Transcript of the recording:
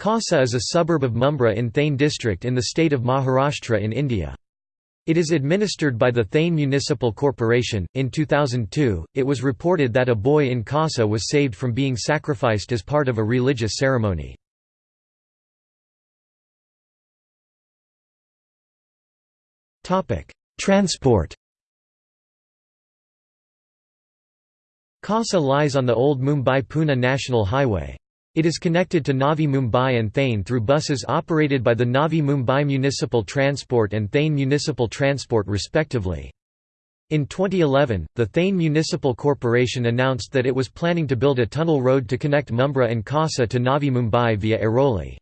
Kausa is a suburb of Mumbai in Thane district in the state of Maharashtra in India. It is administered by the Thane Municipal Corporation. In 2002, it was reported that a boy in Kausa was saved from being sacrificed as part of a religious ceremony. Transport Kausa lies on the old Mumbai-Pune National Highway. It is connected to Navi Mumbai and Thane through buses operated by the Navi Mumbai Municipal Transport and Thane Municipal Transport respectively. In 2011, the Thane Municipal Corporation announced that it was planning to build a tunnel road to connect Mumbra and Kausa to Navi Mumbai via Airoli.